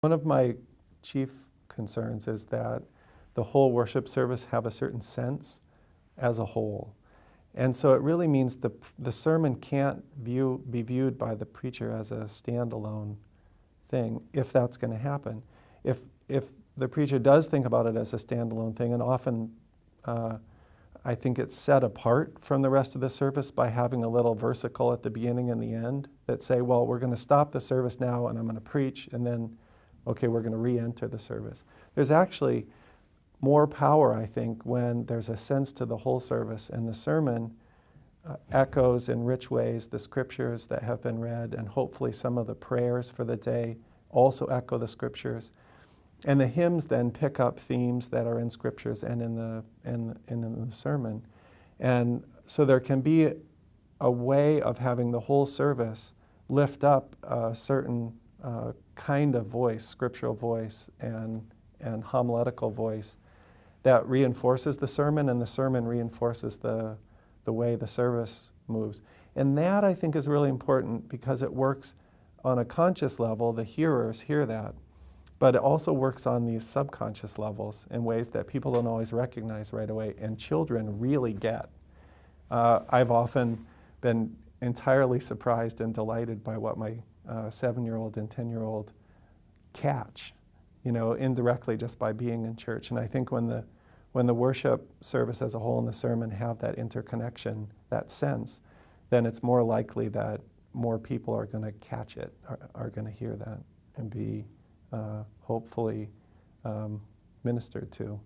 One of my chief concerns is that the whole worship service have a certain sense as a whole. And so it really means the, the sermon can't view, be viewed by the preacher as a standalone thing, if that's going to happen. If, if the preacher does think about it as a standalone thing, and often uh, I think it's set apart from the rest of the service by having a little versicle at the beginning and the end that say, well, we're going to stop the service now and I'm going to preach, and then, okay, we're going to re enter the service. There's actually more power, I think, when there's a sense to the whole service and the sermon uh, echoes in rich ways the scriptures that have been read, and hopefully some of the prayers for the day also echo the scriptures. And the hymns then pick up themes that are in scriptures and in the, in, in the sermon. And so there can be a way of having the whole service lift up a certain uh, kind of voice, scriptural voice and, and homiletical voice that reinforces the sermon and the sermon reinforces the, the way the service moves. And that I think is really important because it works on a conscious level, the hearers hear that, but it also works on these subconscious levels in ways that people don't always recognize right away and children really get. Uh, I've often been entirely surprised and delighted by what my uh, seven-year-old and 10-year-old catch, you know, indirectly just by being in church. And I think when the, when the worship service as a whole and the sermon have that interconnection, that sense, then it's more likely that more people are going to catch it, are, are going to hear that and be uh, hopefully um, ministered to.